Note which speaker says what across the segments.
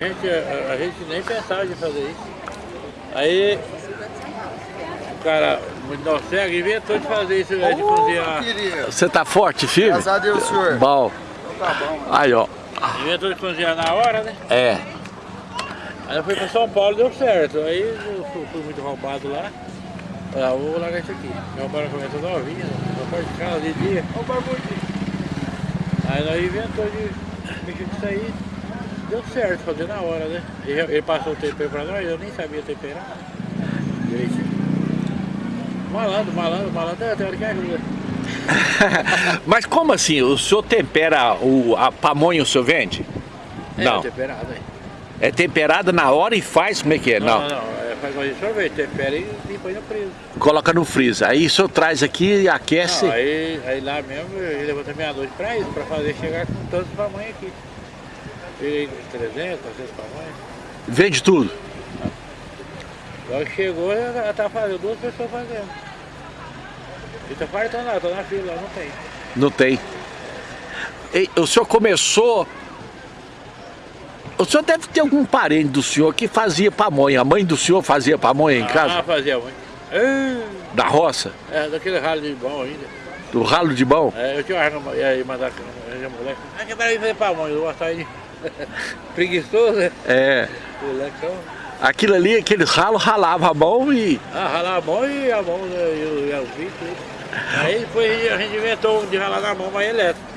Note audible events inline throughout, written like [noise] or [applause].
Speaker 1: A gente, a, a gente nem pensava de fazer isso. Aí o cara, muito cego, inventou de fazer isso de cozinhar.
Speaker 2: Você tá forte, filho?
Speaker 3: Graças a Deus, senhor.
Speaker 2: Bom.
Speaker 3: Tá bom.
Speaker 2: Aí, ó.
Speaker 1: Inventou de cozinhar na hora, né?
Speaker 2: É.
Speaker 1: Aí eu fui pra São Paulo deu certo. Aí eu fui, fui muito roubado lá. Falei, ah, vou largar isso aqui. Meu pai começou novinha, meu pai de casa de dia. Ô barbudinho. Aí nós inventou de mexer com isso aí. Deu certo, fazer na hora, né? Ele, ele passou o tempero pra nós, eu nem sabia temperar. Direitinho. Malandro, malandro, malandro, é, tem hora que ajuda. [laughs]
Speaker 2: Mas como assim? O senhor tempera o, a pamonha, o senhor vende?
Speaker 1: É,
Speaker 2: Não.
Speaker 1: temperado aí.
Speaker 2: É temperada na hora e faz? Como é que é?
Speaker 1: Não,
Speaker 2: Não.
Speaker 1: não. É, faz de sorvete, tempera e e põe no freezer.
Speaker 2: Coloca no freezer. Aí o senhor traz aqui e aquece.
Speaker 1: Não, aí, aí lá mesmo ele levantou meia-noite pra isso, pra fazer chegar com tantos tamanhos aqui. Tirei 300, 400 tamanhos.
Speaker 2: Vende tudo.
Speaker 1: Agora que chegou, ela tá fazendo, duas pessoas fazendo. E tá fartando lá, tô na fila, lá não tem.
Speaker 2: Não tem. E o senhor começou... O senhor deve ter algum parente do senhor que fazia pamonha. A mãe do senhor fazia pamonha em
Speaker 1: Ah,
Speaker 2: casa?
Speaker 1: fazia muito. Ah,
Speaker 2: Da roça?
Speaker 1: É, daquele ralo de bom ainda.
Speaker 2: Do ralo de mão?
Speaker 1: É, eu tinha uma e aí mandar a moleque. Ah, que para fazer pamonha, eu gostava de. [laughs] Preguiçoso, né?
Speaker 2: É. Aquilo ali, aquele ralo, ralava a mão e...
Speaker 1: Ah, ralar a mão e a mão, né, e o, tudo. Aí depois a gente inventou um de ralar na mão, mas elétrico.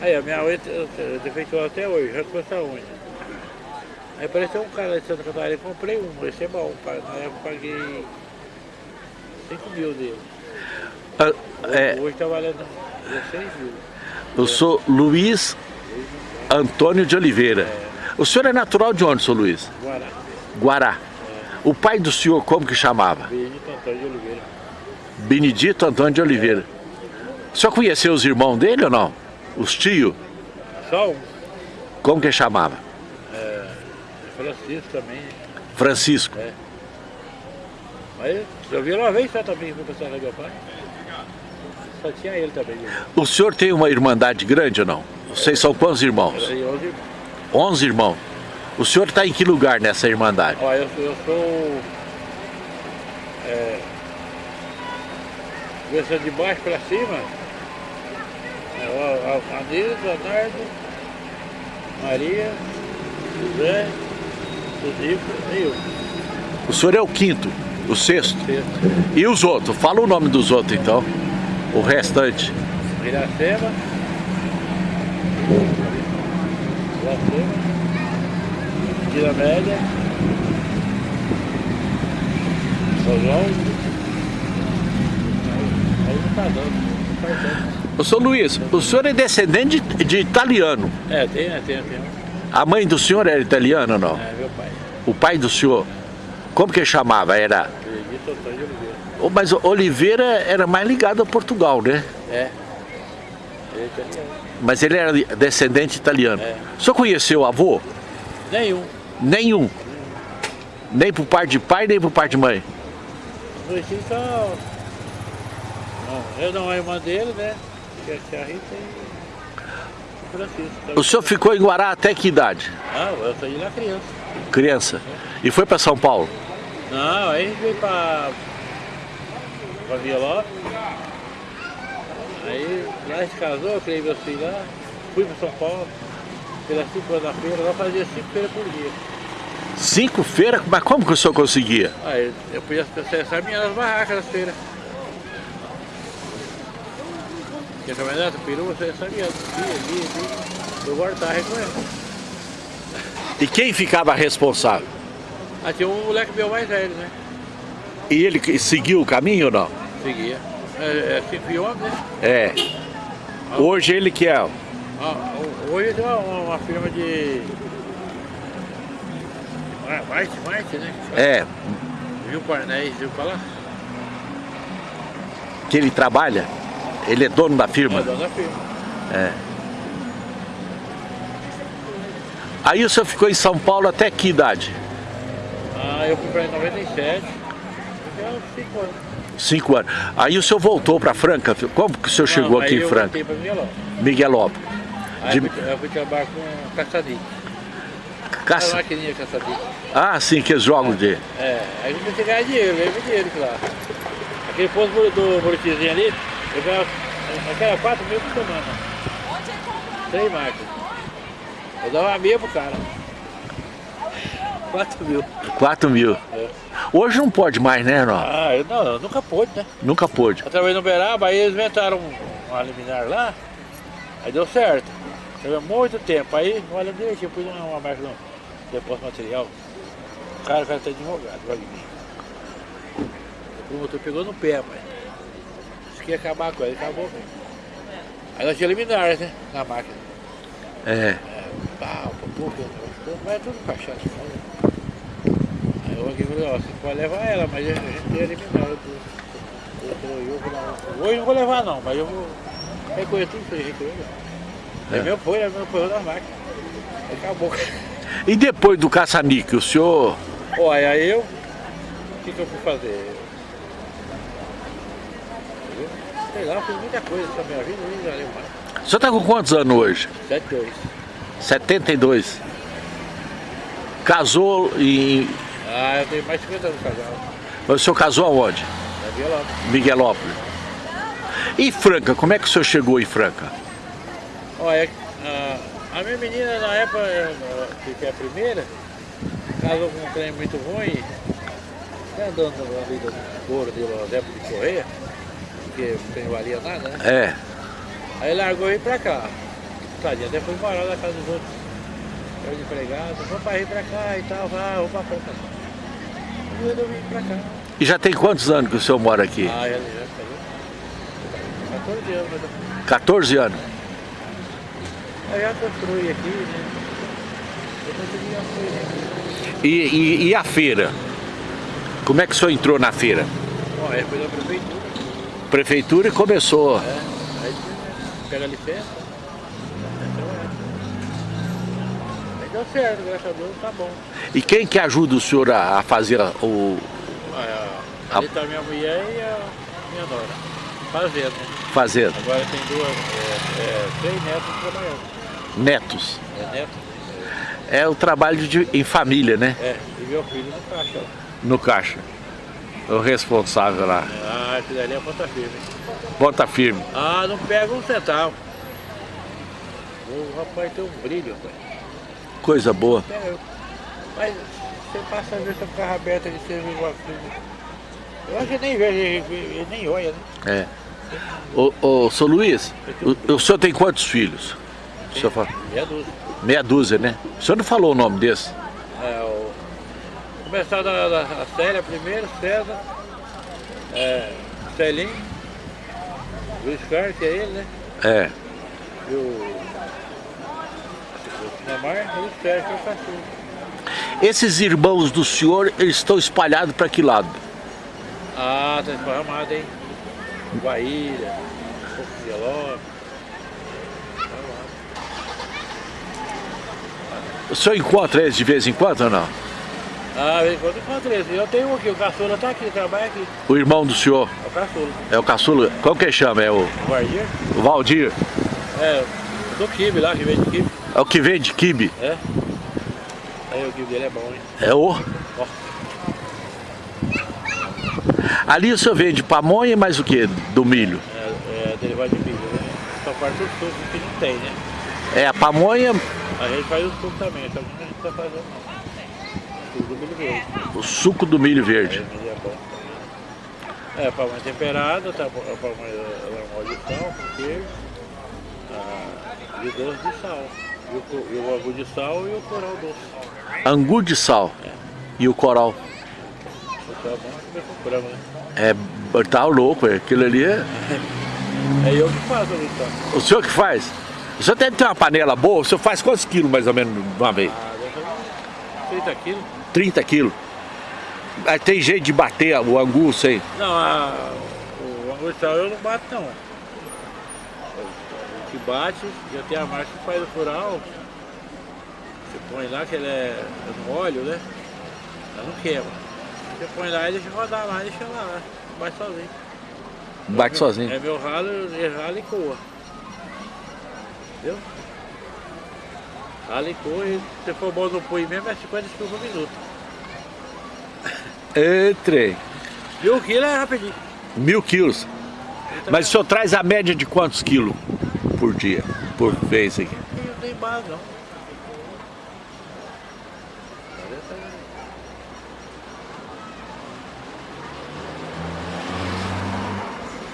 Speaker 1: Aí a minha unha defeitou até hoje, já com essa unha. Aí apareceu um cara de Santa Catarina, eu comprei um, esse é bom, na época paguei 5 mil dele.
Speaker 2: ah, é,
Speaker 1: Hoje tá valendo 16 mil.
Speaker 2: eu sou Luiz Antônio de Oliveira. O senhor é natural de onde, senhor Luiz?
Speaker 1: Guará,
Speaker 2: Guará. O pai do senhor, como que chamava?
Speaker 1: Benito Antônio de Oliveira.
Speaker 2: Benedito Antônio de Oliveira. O senhor conheceu os irmãos dele ou não? Os tios?
Speaker 1: Só um,
Speaker 2: Como que chamava?
Speaker 1: Francisco também.
Speaker 2: Francisco.
Speaker 1: É. Mas eu vi uma vez só também, fui passar na meu pai. Só tinha ele também.
Speaker 2: O senhor tem uma irmandade grande ou não? Vocês são quantos irmãos?
Speaker 1: Era de 11 irmãos.
Speaker 2: 11 irmãos. O senhor está em que lugar nessa irmandade?
Speaker 1: Ó, eu, sou- eu sou. É, começando de baixo para cima. É, Nilson, Leonardo, Maria, José, Suzico e eu.
Speaker 2: O senhor é o quinto, o sexto.
Speaker 1: Sexto.
Speaker 2: E os outros? Fala o nome dos outros então. O restante.
Speaker 1: Iracema. Vila Média. São João. Aí não tá dando. Não tá dando.
Speaker 2: Ô, senhor Luiz, o senhor é descendente de, de italiano.
Speaker 1: É, tem, né? Tem, tem.
Speaker 2: A mãe do senhor era italiana ou não?
Speaker 1: É, meu pai.
Speaker 2: O pai do senhor, como que chamava? Era...
Speaker 1: Benedito Antônio Oliveira.
Speaker 2: Mas Oliveira era mais ligado a Portugal, né?
Speaker 1: É. Ele é italiano.
Speaker 2: Mas ele era descendente italiano.
Speaker 1: É.
Speaker 2: O senhor conheceu o avô?
Speaker 1: Nenhum.
Speaker 2: Nenhum. Nem por parte de pai, nem por parte de mãe.
Speaker 1: Só. Não, eu não, a irmã dele, né? Que é a Rita e o Francisco.
Speaker 2: O senhor ficou em Guará até que idade?
Speaker 1: Ah, eu saí lá criança.
Speaker 2: Criança. E foi para São Paulo?
Speaker 1: Não, aí veio pra. pra Via Lopes. Aí lá gente casou, eu criei meus filhos lá, fui pra São Paulo, pelas 5 horas da feira, lá fazia 5 feiras por dia.
Speaker 2: Cinco feiras? Mas como que o senhor conseguia?
Speaker 1: Aí eu podia acessar minhas barracas das feiras. Porque também nessa peru você sabia, dia, dia, dia, eu guardava recolhendo.
Speaker 2: E quem ficava responsável?
Speaker 1: Ah, tinha um moleque meu mais velho, né?
Speaker 2: E ele seguiu o caminho ou não?
Speaker 1: Seguia. É, é e homem, né?
Speaker 2: É. Hoje ele que é.
Speaker 1: Ah, ho- hoje tem uma, uma, firma de. White, White, né?
Speaker 2: É.
Speaker 1: Viu Cornéis, viu falar?
Speaker 2: Que ele trabalha. Ele é dono da firma.
Speaker 1: É dono da firma.
Speaker 2: É. Aí o senhor ficou em São Paulo até que idade?
Speaker 1: Ah, eu fui pra em 97. Fiquei uns 5 anos.
Speaker 2: Cinco anos. Aí o senhor voltou para Franca? Como que o senhor chegou
Speaker 1: Não,
Speaker 2: aqui
Speaker 1: aí
Speaker 2: em
Speaker 1: eu
Speaker 2: Franca?
Speaker 1: voltei pra Miguelão.
Speaker 2: Miguelópolis.
Speaker 1: Aí
Speaker 2: De-
Speaker 1: eu fui, eu fui trabalhar com caçadinho.
Speaker 2: Caça-
Speaker 1: A maquininha caça-bico.
Speaker 2: Ah, sim, que eles jogam de...
Speaker 1: É, aí a gente tem que ganhar dinheiro, ganha dinheiro lá. Aquele posto do- do Buritizinho ali, eu ganhava, aquela 4 mil por semana. Três máquinas. Eu dava uma meia pro cara. 4 mil.
Speaker 2: 4 mil.
Speaker 1: É.
Speaker 2: Hoje não pode mais, né, não?
Speaker 1: Ah, eu, não, eu nunca pude, né?
Speaker 2: Nunca pôde.
Speaker 1: Eu trabalhei no Beraba, aí eles inventaram um, uma liminar lá, aí deu certo. Teve muito tempo, aí, olha, deixa, eu pus uma, uma marca no depósito material. O cara, o cara tá advogado, vai mim. O promotor pegou no pé, pai. Disse que ia acabar com ele, acabou. Aí nós tinha liminares, né, na máquina.
Speaker 2: É.
Speaker 1: É, pau, pouco, mas é tudo cachaça. Né? Eu aqui falei, ó, você pode levar ela, mas a gente tem eliminar. Eu, eu, eu, eu, vou lá. Hoje não vou levar não, mas eu vou recolher tudo isso aí, recolher. É. meu foi, é meu foi da máquina. Acabou.
Speaker 2: E depois do caça-níquel, o senhor...
Speaker 1: Olha, aí eu, o que, que eu fui fazer? Eu, sei lá, fiz muita coisa na minha vida, nem já lembro mais.
Speaker 2: O senhor tá com quantos anos hoje?
Speaker 1: 7, 2.
Speaker 2: 72. Casou em...
Speaker 1: Ah, eu tenho mais de 50 anos casado.
Speaker 2: O senhor casou aonde?
Speaker 1: Na Lopes.
Speaker 2: Miguelópolis. E Franca, como é que o senhor chegou em Franca?
Speaker 1: Olha, a, a minha menina na época, eu, eu, que é a primeira, casou com um trem muito ruim, até andando ali do couro de Losé de Correia, porque o trem valia nada, né?
Speaker 2: É.
Speaker 1: Aí largou e pra cá. Tadinha, até foi morar na casa dos outros. Empregado, vou pra ir pra cá e tal, vai, vou pra Franca. E eu cá.
Speaker 2: E já tem quantos anos que o senhor mora aqui?
Speaker 1: Ah, já, já casou. 14 anos, mas
Speaker 2: 14 anos.
Speaker 1: eu já construí aqui, né? Eu consegui construir aqui.
Speaker 2: E, e- e a feira? Como é que o senhor entrou na feira?
Speaker 1: Bom, foi da prefeitura.
Speaker 2: Prefeitura e começou.
Speaker 1: É, aí pega a licença. é trabalhar. Aí deu certo, graças a Deus, tá bom.
Speaker 2: E quem que ajuda o senhor a, a fazer o A-
Speaker 1: Ali tá minha mulher e a minha nora. Fazendo,
Speaker 2: fazendo?
Speaker 1: Agora tem duas, é, é, três netos trabalhando.
Speaker 2: Netos.
Speaker 1: É neto?
Speaker 2: É o trabalho de, em família, né?
Speaker 1: É, e meu filho no caixa. lá.
Speaker 2: No caixa. O responsável lá.
Speaker 1: Ah, esse dali é ponta firme.
Speaker 2: Bota firme.
Speaker 1: Ah, não pega um centavo. O rapaz tem um brilho, rapaz.
Speaker 2: Coisa boa.
Speaker 1: Mas você passa a ver o carro aberto você vê uma coisa. Eu acho que nem vejo, ele, nem olha, né?
Speaker 2: É. Ô, ô, seu Luiz, o, o senhor tem quantos filhos? O senhor fala,
Speaker 1: é dúzia.
Speaker 2: meia dúzia, né? O senhor não falou o nome desse?
Speaker 1: É, o... Começar da, da a Célia primeiro, César, é, Celinho, Luiz Carlos, que é ele, né?
Speaker 2: É.
Speaker 1: E o. O Sinamar e o Sérgio, que é o cachorro.
Speaker 2: Esses irmãos do senhor, eles estão espalhados para que lado?
Speaker 1: Ah, tá esparramado, hein? De Lopes.
Speaker 2: O senhor encontra eles de vez em quando ou não?
Speaker 1: Ah, de vez em quando encontro esse. Eu tenho um aqui, o caçula tá aqui, trabalha aqui.
Speaker 2: O irmão do senhor
Speaker 1: É o caçula.
Speaker 2: é o caçula. Como que chama? É o,
Speaker 1: Guardia?
Speaker 2: o Valdir?
Speaker 1: É, do Kibe lá, que vem de Kibe.
Speaker 2: É o que vende quibe?
Speaker 1: É. Aí o Kibe dele é bom, hein?
Speaker 2: É o.
Speaker 1: Ó.
Speaker 2: Ali o senhor vende pamonha e mais o que? Do milho?
Speaker 1: É, é derivado de milho, né? Só parte do suco que não tem, né?
Speaker 2: É a pamonha,
Speaker 1: A gente faz o suco também, só que a gente tá fazendo não. Suco do milho verde.
Speaker 2: o suco do milho verde.
Speaker 1: o milho é bom. É, pamonha temperada, tá, a pamonha ela é mole de sal, com queijo. Ah, e o doce de sal. E o, e angu de sal e o coral doce.
Speaker 2: Angu de sal e o coral.
Speaker 1: O sal é bom comer com frango, né?
Speaker 2: É, tá louco, é. aquilo ali é... [laughs]
Speaker 1: É eu que faço tá?
Speaker 2: O senhor que faz? O senhor deve ter uma panela boa, o senhor faz quantos quilos mais ou menos de uma vez?
Speaker 1: Ah, deve fazer uns 30 quilos.
Speaker 2: 30 quilos. Aí tem jeito de bater o angu, sei.
Speaker 1: Não, a, o angu de sal eu não bato não. Que bate, já tem a marca que faz o fural. Você põe lá que ele é no óleo, né? Ela não queima. Você põe lá e deixa rodar lá, deixa lá, bate sozinho.
Speaker 2: Bate
Speaker 1: É
Speaker 2: sozinho.
Speaker 1: meu- É meu ralo, ele rala e coa. Entendeu? Ali corre, se for bom no punho mesmo, é 50 kg por minuto.
Speaker 2: Entrei.
Speaker 1: Mil quilos é rapidinho.
Speaker 2: Mil quilos. Mas o senhor traz a média de quantos quilos por dia? Por vez aqui?
Speaker 1: Não tem base não.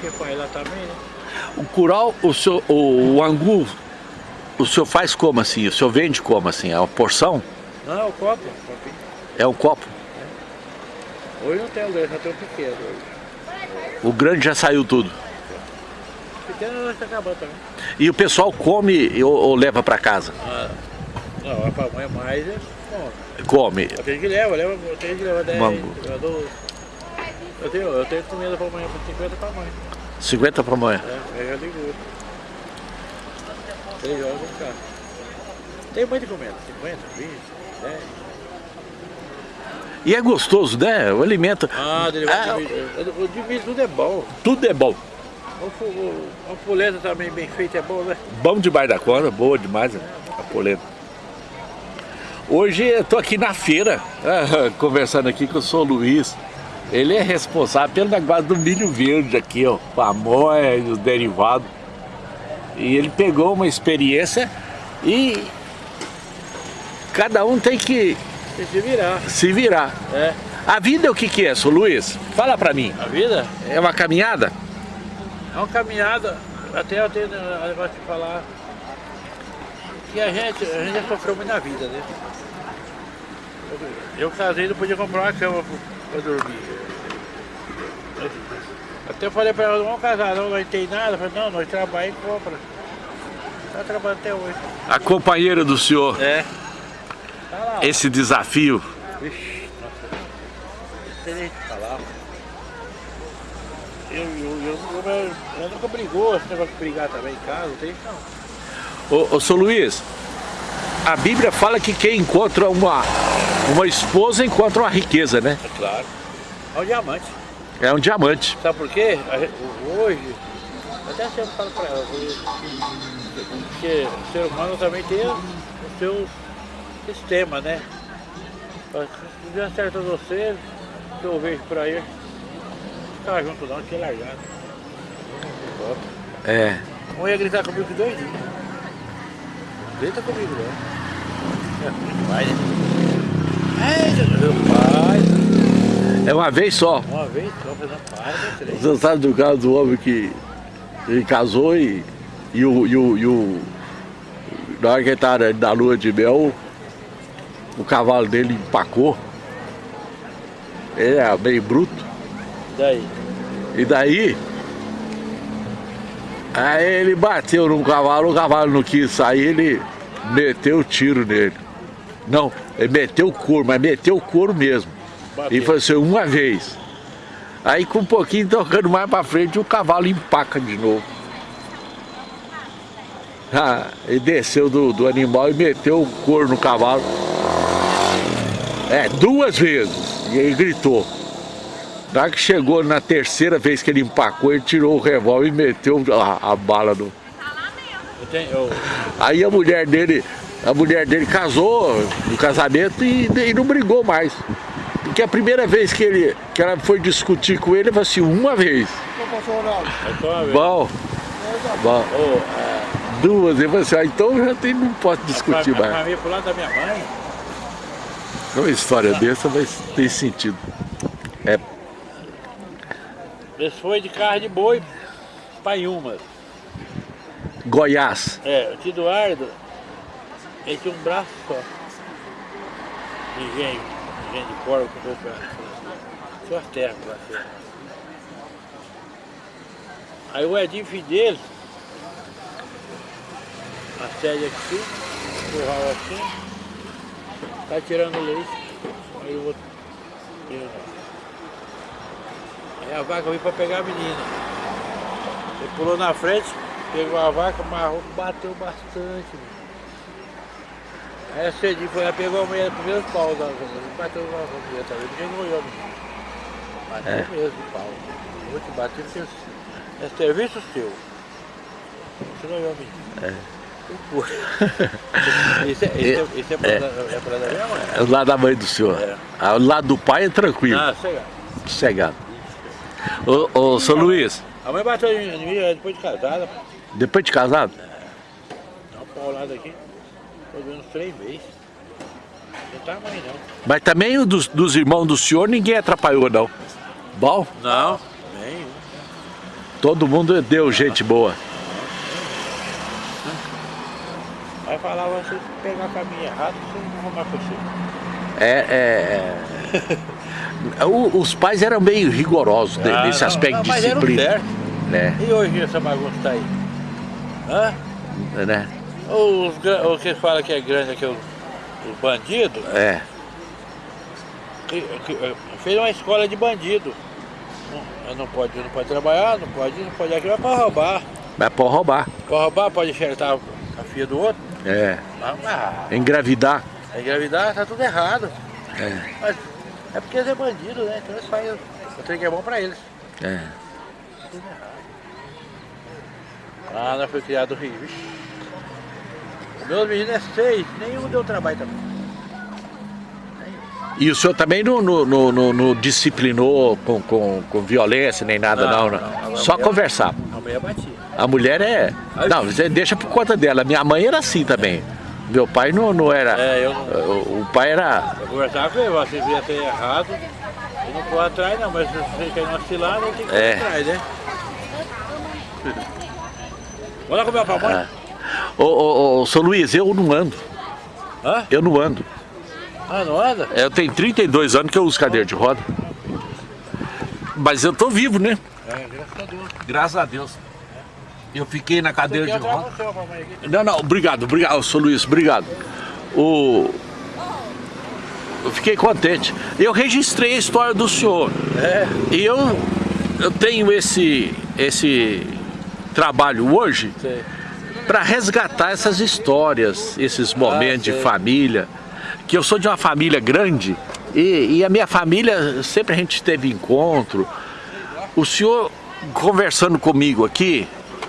Speaker 1: Porque pai lá também, né?
Speaker 2: O curau, o, senhor, o, o angu, o senhor faz como assim? O senhor vende como assim? É uma porção?
Speaker 1: Não, é o copo. copinho.
Speaker 2: É um copo?
Speaker 1: Hoje não tem o grande, só tem o pequeno. hoje.
Speaker 2: O grande já saiu tudo.
Speaker 1: O pequeno está acabando também.
Speaker 2: E o pessoal come ou, ou leva para casa?
Speaker 1: Ah, não, é pra mãe mais, é bom.
Speaker 2: Come.
Speaker 1: Tem que leva, leva, tem que leva 10,
Speaker 2: Mango.
Speaker 1: leva 12. Eu tenho, eu tenho comida pra amanhã, por 50 pra mãe.
Speaker 2: 50 para amanhã.
Speaker 1: É, aí já ligou. 3 horas eu vou ficar. Tem muito comida, 50, 20, 10.
Speaker 2: E é gostoso, né? O alimento.
Speaker 1: Ah,
Speaker 2: Ah,
Speaker 1: vai dividir. O dividir tudo é bom.
Speaker 2: Tudo é bom.
Speaker 1: A polenta também bem feita é bom, né?
Speaker 2: Bom demais da conta, boa demais a polenta. Hoje eu tô aqui na feira, [laughs] ah, conversando aqui com o Sr. Luiz. Ele é responsável pelo negócio do milho verde aqui, ó, pamonha e os derivados. E ele pegou uma experiência e cada um tem que
Speaker 1: Tem que se virar.
Speaker 2: se virar.
Speaker 1: É.
Speaker 2: A vida é o que que é, Sr. Luiz? Fala pra mim.
Speaker 1: A vida
Speaker 2: É uma caminhada?
Speaker 1: É uma caminhada. Até eu tenho um negócio de falar que a gente, a gente já sofreu muito na vida, né? Eu casei e não podia comprar uma cama pra dormir. Até falei pra ela, não vamos casar não, não tem nada. Eu falei, não, nós trabalhamos e compra. Tá trabalhando até hoje.
Speaker 2: A companheira do senhor,
Speaker 1: É. Tá lá.
Speaker 2: esse desafio.
Speaker 1: Vixe, nossa. Não tem nem falar. Eu, eu, eu, eu, eu nunca brigou, esse negócio de brigar também em casa, não tem isso não.
Speaker 2: Ô, ô Sr. Luiz, a Bíblia fala que quem encontra uma, uma esposa encontra uma riqueza, né?
Speaker 1: É claro. É um diamante.
Speaker 2: É um diamante.
Speaker 1: Sabe por quê? Hoje, até sempre falo pra ela, porque o ser humano também tem o seu sistema, né? Se der certo a você, que eu vejo por aí, ficar junto não, que é largado.
Speaker 2: É.
Speaker 1: Um ia gritar comigo que dois dias. Grita comigo não. É demais, né? Pai.
Speaker 2: É uma vez só.
Speaker 1: Uma vez só, fazendo dois, três.
Speaker 2: Você sabe do caso do homem que ele casou e, e, o, e, o, e o. Na hora que ele estava na lua de mel, o cavalo dele empacou. Ele é meio bruto.
Speaker 1: Daí.
Speaker 2: E daí, aí ele bateu num cavalo, o cavalo não quis sair, ele meteu o tiro nele. Não, ele meteu o couro, mas meteu o couro mesmo.
Speaker 1: Bateu.
Speaker 2: E foi assim, uma vez. Aí com um pouquinho tocando mais pra frente, o cavalo empaca de novo. Ah, ele desceu do, do animal e meteu o couro no cavalo. É, duas vezes. E aí gritou. Na hora que chegou na terceira vez que ele empacou, ele tirou o revólver e meteu a, a bala no. Aí a mulher dele, a mulher dele casou no casamento e, e não brigou mais. Porque a primeira vez que, ele, que ela foi discutir com ele, ele falou assim, uma vez. Bom, bom, duas. Ele falou assim, ah, então já tem, não posso discutir
Speaker 1: a, a
Speaker 2: mais.
Speaker 1: família pro lado da minha mãe,
Speaker 2: Uma história dessa vai ter sentido. É,
Speaker 1: eles foi de carro de boi pra Inhumas.
Speaker 2: Goiás.
Speaker 1: É, o tio Eduardo, ele tinha um braço só. De engenho, engenho de porco. Só as terras ser. Aí o Edinho, filho dele, a sede aqui, curral assim, tá tirando leite. Aí o outro. Aí a vaca veio pra pegar a menina. Ele pulou na frente, pegou a vaca, amarrou, bateu bastante. meu. Aí a Cedinho foi lá, pegou a mulher, primeiro pau da mulher, bateu na mulher também, ninguém não olhou menino. Bateu
Speaker 2: É.
Speaker 1: mesmo de pau. Vou te bater porque é serviço seu. Você não olhou menino. Isso é, isso é, isso é, pra, é. pra da minha mãe?
Speaker 2: É o lado da mãe do senhor.
Speaker 1: É.
Speaker 2: Ah, O lado do pai é tranquilo,
Speaker 1: Ah, sei lá.
Speaker 2: sossegado. Ô, ô, seu Luiz,
Speaker 1: A mãe bateu em mim é, depois de casada.
Speaker 2: depois de casado,
Speaker 1: Dá uma paulada aqui. Tô vendo uns três meses. Não tá mãe não.
Speaker 2: mas também o dos, dos irmãos do senhor ninguém atrapalhou não. Bom,
Speaker 1: Não. Nem.
Speaker 2: todo mundo deu gente boa.
Speaker 1: Vai falar, você pegar o caminho errado, você não arrumar pra você.
Speaker 2: É, é, é. [laughs] O- os pais eram meio rigorosos ne-
Speaker 1: Ah,
Speaker 2: nesse
Speaker 1: não,
Speaker 2: aspecto
Speaker 1: não,
Speaker 2: de
Speaker 1: mas era
Speaker 2: disciplina.
Speaker 1: certo.
Speaker 2: Né,
Speaker 1: E hoje essa bagunça tá aí? Hã?
Speaker 2: né?
Speaker 1: Os, o que fala que é grande aqui, os, os bandidos,
Speaker 2: É.
Speaker 1: que, que, fez uma escola de bandido. Não, não pode, não pode trabalhar, não pode, não pode aqui, vai pra roubar.
Speaker 2: Mas pode roubar.
Speaker 1: Pode roubar, pode enxertar a filha do outro.
Speaker 2: É.
Speaker 1: Ah,
Speaker 2: Engravidar.
Speaker 1: engravidar tá tudo errado.
Speaker 2: É.
Speaker 1: Mas é porque eles é bandido, né? Então eles fazem o trem que é bom pra eles.
Speaker 2: É.
Speaker 1: Tudo errado. Ah, nós foi criado no Rio. meus meninos é seis, nenhum deu trabalho também.
Speaker 2: E o senhor também não, não, não, não- disciplinou com, com, com violência nem nada, não,
Speaker 1: Não,
Speaker 2: né? Só
Speaker 1: mulher-
Speaker 2: conversar.
Speaker 1: A mulher batia.
Speaker 2: A mulher é. Não, você deixa por conta dela. Minha mãe era assim também. Meu pai não, não era.
Speaker 1: É, eu não.
Speaker 2: O, o pai era.
Speaker 1: Eu conversava com ele, você via ser errado, eu não corre atrás não, mas se você quer uma cilada, tem que
Speaker 2: É.
Speaker 1: atrás, né? Vamos lá comer pra mãe?
Speaker 2: Ah. Ô, ô, ô, seu Luiz, eu não ando.
Speaker 1: Hã?
Speaker 2: Eu não ando.
Speaker 1: Ah, não anda?
Speaker 2: Eu tenho 32 anos que eu uso cadeira de roda. Mas eu tô vivo, né?
Speaker 1: É, graças a Deus.
Speaker 2: Graças a Deus. Eu fiquei na cadeira de
Speaker 1: quer
Speaker 2: roda.
Speaker 1: trazer o seu pra mãe aqui?
Speaker 2: Não, não, obrigado, obrigado, seu Luiz, obrigado. O... Eu fiquei contente. Eu registrei a história do senhor.
Speaker 1: É,
Speaker 2: E eu, eu tenho esse, esse trabalho hoje para resgatar essas histórias, esses momentos de
Speaker 1: sei.
Speaker 2: família. Que eu sou de uma família grande e, e a minha família, sempre a gente teve encontro. O senhor conversando comigo aqui,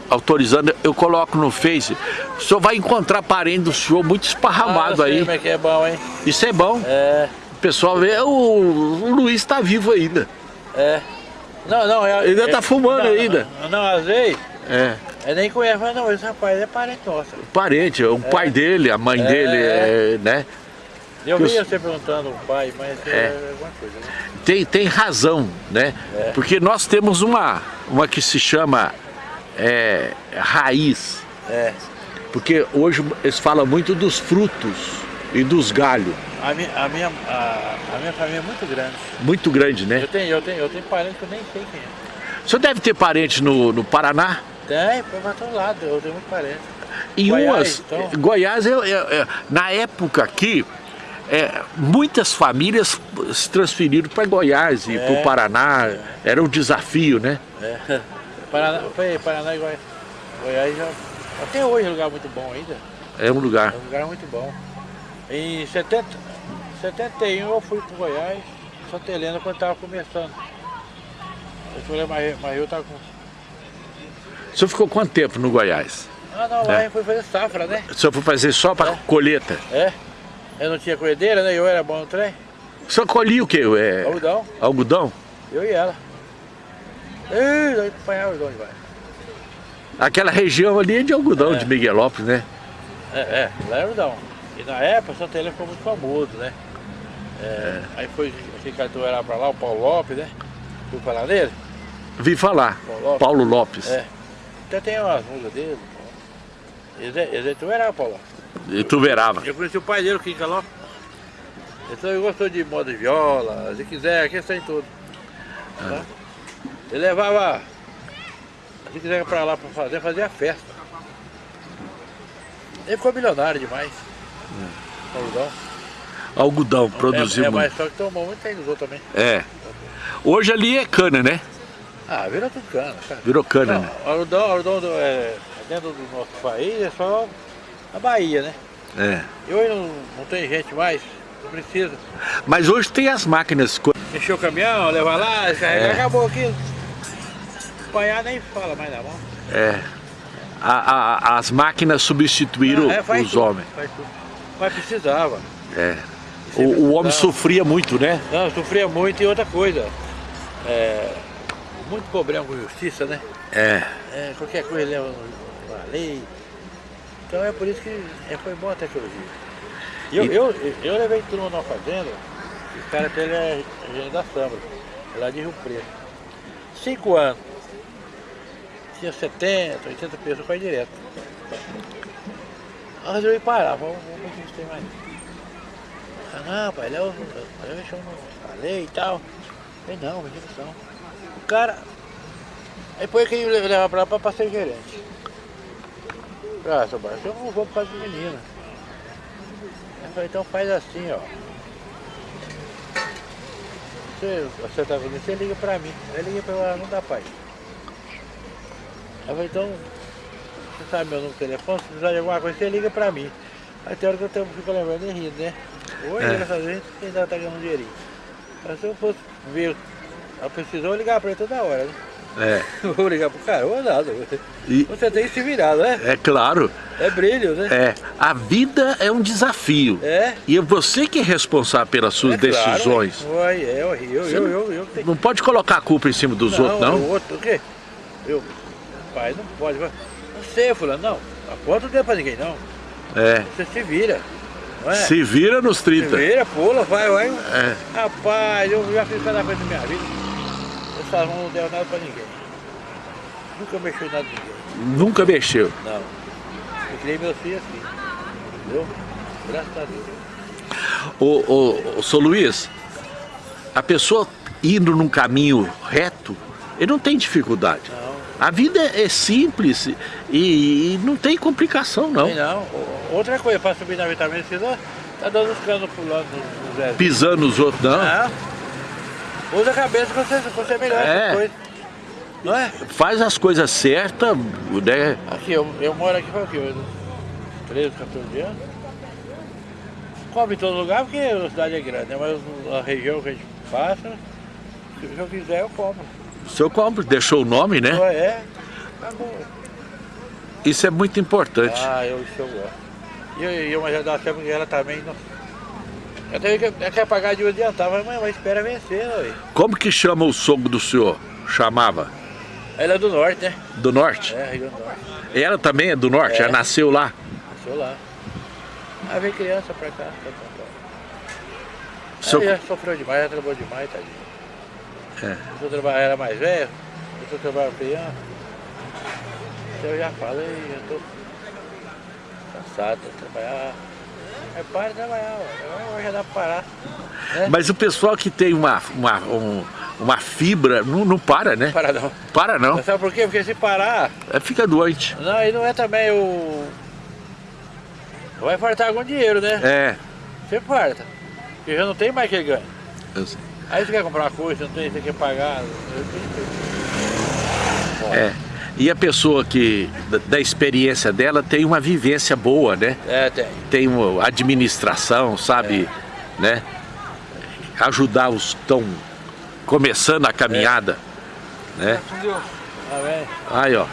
Speaker 2: autorizando, eu coloco no Face, o senhor vai encontrar parente do senhor muito esparramado
Speaker 1: Ah,
Speaker 2: aí.
Speaker 1: Como é que é bom, hein?
Speaker 2: Isso é bom.
Speaker 1: É,
Speaker 2: O pessoal vê, o, o Luiz está vivo ainda.
Speaker 1: é. Não, não, é.
Speaker 2: Ainda
Speaker 1: é-
Speaker 2: tá fumando
Speaker 1: não,
Speaker 2: ainda.
Speaker 1: Não, não, às vezes,
Speaker 2: É.
Speaker 1: é nem conhece, mas não, esse rapaz é parente nosso.
Speaker 2: Parente, o pai dele, a mãe
Speaker 1: É.
Speaker 2: dele, é, né?
Speaker 1: Eu vi você perguntando o pai, mas é,
Speaker 2: É.
Speaker 1: alguma coisa, né?
Speaker 2: tem, tem razão, né?
Speaker 1: É.
Speaker 2: Porque nós temos uma, uma que se chama é, raiz.
Speaker 1: É.
Speaker 2: Porque hoje eles falam muito dos frutos e dos galhos.
Speaker 1: A minha, a, minha, a, a minha família é muito grande.
Speaker 2: Muito grande, né?
Speaker 1: Eu tenho, eu tenho, eu tenho parente que eu nem sei quem é.
Speaker 2: O senhor deve ter parente no, no Paraná?
Speaker 1: Tem, pra todo lado, eu tenho muito parente.
Speaker 2: Em
Speaker 1: Goiás,
Speaker 2: umas.
Speaker 1: então?
Speaker 2: Goiás, eu- na época aqui, é, muitas famílias se transferiram para Goiás e
Speaker 1: É.
Speaker 2: para o Paraná. Era um desafio, né?
Speaker 1: É. [laughs] Paraná, foi Paraná e Goiás. Goiás já, até hoje é um lugar muito bom ainda.
Speaker 2: É um lugar.
Speaker 1: É um lugar muito bom. Em 70, 71 eu fui pro Goiás, Santa Helena, quando estava começando. Eu falei, mas, mas eu tava com.
Speaker 2: O senhor ficou quanto tempo no Goiás?
Speaker 1: Ah não, lá
Speaker 2: É.
Speaker 1: eu fui fazer safra, né?
Speaker 2: O senhor foi fazer só para
Speaker 1: É.
Speaker 2: colheita?
Speaker 1: É. Eu não tinha colhedeira, né? Eu era bom no trem.
Speaker 2: O senhor colhia o quê? É,
Speaker 1: Algodão,
Speaker 2: algodão?
Speaker 1: eu e ela. Apanhava os dois, vai.
Speaker 2: Aquela região ali é de algodão,
Speaker 1: É.
Speaker 2: de Miguelópolis, né?
Speaker 1: É, é, lá é algodão. E na época Santa Helena ficou muito famoso, né? É, Aí foi aquele cantor era pra lá, o Paulo Lopes, né? Fui falar nele?
Speaker 2: Vi falar.
Speaker 1: Paulo Lopes.
Speaker 2: Paulo Lopes.
Speaker 1: É. Até tem umas músicas dele. Ele é, ele é tu era, Paulo.
Speaker 2: E tu verava.
Speaker 1: Eu conheci o pai dele, o Kika Lopes. Então ele gostou de moda de viola, se quiser, aqui tem tudo. Tá? Ele levava, se quiser pra lá pra fazer, fazia festa. Ele ficou milionário demais. Algodão.
Speaker 2: Algodão, produziu
Speaker 1: é, é,
Speaker 2: muito.
Speaker 1: mas só que tomou muito aí outros também.
Speaker 2: É. Hoje ali é cana, né?
Speaker 1: Ah, virou tudo cana, cara.
Speaker 2: Virou cana,
Speaker 1: Não,
Speaker 2: né?
Speaker 1: algodão, algodão do, é, dentro do nosso país é só a Bahia, né?
Speaker 2: É.
Speaker 1: E hoje não, não tem gente mais, não precisa.
Speaker 2: Mas hoje tem as máquinas.
Speaker 1: Encher o caminhão, levar lá, descarregar,
Speaker 2: É.
Speaker 1: acabou aquilo. Apanhar nem fala mais na mão.
Speaker 2: É. a- a- as máquinas substituíram
Speaker 1: É,
Speaker 2: os
Speaker 1: tudo,
Speaker 2: homens.
Speaker 1: Mas precisava.
Speaker 2: É. O, o homem sofria muito, né?
Speaker 1: Não, sofria muito e outra coisa. É, muito problema com justiça, né?
Speaker 2: É.
Speaker 1: É, qualquer coisa leva uma lei. Então é por isso que é, foi boa a tecnologia. Eu,
Speaker 2: E-
Speaker 1: eu, eu levei turma numa fazenda, o cara dele é engenheiro da Samba, lá de Rio Preto. Cinco anos. Tinha 70, 80 pessoas, foi direto. Aí eu resolvi parar, vamos, ver se a gente tem mais. Ah, não, pai, deixa eu não lei e tal. Eu falei, não, não. O cara, Aí foi quem me levava pra lá pra, ser gerente. Ah, seu Barça, eu não vou por causa do menino. Aí eu falei, então faz assim, ó. Você, você tá vendo, você liga pra mim. Aí eu liguei pra ela, não dá pai. Eu falei, então, você sabe meu número de telefone, se precisar de alguma coisa, você liga pra mim. Aí tem hora que eu tenho, fico lembrando e rindo, né? Hoje,
Speaker 2: É.
Speaker 1: graças a Deus, ainda tá ganhando um dinheirinho. Mas se eu fosse ver, ela precisou ligar pra ele toda hora, né?
Speaker 2: É.
Speaker 1: Não [laughs] vou ligar pro cara, ou nada.
Speaker 2: E,
Speaker 1: Você tem que se virar, né?
Speaker 2: é claro,
Speaker 1: É brilho, né?
Speaker 2: é, a vida é um desafio.
Speaker 1: É.
Speaker 2: E é você que é responsável pelas suas
Speaker 1: é claro,
Speaker 2: decisões.
Speaker 1: Ué, é, eu, eu, eu,
Speaker 2: não-
Speaker 1: eu.
Speaker 2: Não pode colocar a culpa em cima dos outros, não?
Speaker 1: O outro, o quê? Eu, pai, não pode. Não sei, fulano, não. Aponta o dedo pra ninguém, não.
Speaker 2: É.
Speaker 1: Você se vira. Não é?
Speaker 2: Se vira nos
Speaker 1: Se
Speaker 2: 30.
Speaker 1: vira, pula, vai, vai.
Speaker 2: É.
Speaker 1: Rapaz, eu já fiz cada coisa na minha vida. Essas mãos não deram nada pra ninguém. Nunca mexi em nada de ninguém.
Speaker 2: Nunca mexeu.
Speaker 1: Não. Eu criei meus filhos assim. Entendeu? Graças a Deus.
Speaker 2: Ô, ô, ô, Sô Luiz, a pessoa indo num caminho reto, ele não tem dificuldade.
Speaker 1: Não.
Speaker 2: A vida é simples e, e não tem complicação, não.
Speaker 1: Tem não. Outra coisa, para subir na vitamina C, tá dando os canos pulando Zé.
Speaker 2: Pisando nos outros, não.
Speaker 1: Não. Usa a cabeça que você, você melhora
Speaker 2: É.
Speaker 1: Não é?
Speaker 2: Faz as coisas certas, né?
Speaker 1: Aqui, eu, eu moro aqui quê? Eu- 13, 14 anos. Come em todo lugar porque a cidade é grande, né? Mas a região que a gente passa, se eu quiser eu compro.
Speaker 2: O senhor compra, deixou o nome, né?
Speaker 1: Não é? Acabou.
Speaker 2: Isso é muito importante.
Speaker 1: Ah, eu, isso eu gosto. E eu, eu mas já dá tempo que ela também não. Eu tenho que, eu quero pagar de um adiantar, mas, mas espera vencer, velho?
Speaker 2: Como que chama o sogro do senhor? Chamava?
Speaker 1: Ela é do norte, né?
Speaker 2: Do norte?
Speaker 1: É, Rio do Norte.
Speaker 2: Ela também é do norte?
Speaker 1: É.
Speaker 2: Ela nasceu lá?
Speaker 1: Nasceu lá. Aí veio criança pra cá, pra São Paulo.
Speaker 2: O senhor-
Speaker 1: Aí já sofreu demais, já trabalhou demais, tadinho.
Speaker 2: É.
Speaker 1: Eu trabalhar era mais velho, eu trabalhava criança. Eu já falei, eu tô cansado de trabalhar. É para de trabalhar, agora já dá pra parar. Né?
Speaker 2: Mas o pessoal que tem uma, uma, um- uma fibra não, não para, né?
Speaker 1: Parar não.
Speaker 2: Para não.
Speaker 1: Sabe por quê? Porque se parar,
Speaker 2: É, fica doente.
Speaker 1: não, aí não é também o. Vai fartar algum dinheiro, né?
Speaker 2: É.
Speaker 1: Você farta. Porque já não tem mais que ganha.
Speaker 2: eu sei.
Speaker 1: Aí você quer comprar uma coisa, não tem, você quer pagar.
Speaker 2: É. E a pessoa que, da, da experiência dela, tem uma vivência boa, né?
Speaker 1: É, tem.
Speaker 2: Tem uma administração, sabe? Né? Ajudar os que estão começando a caminhada. Né?
Speaker 1: Tá?
Speaker 2: Aí, ó.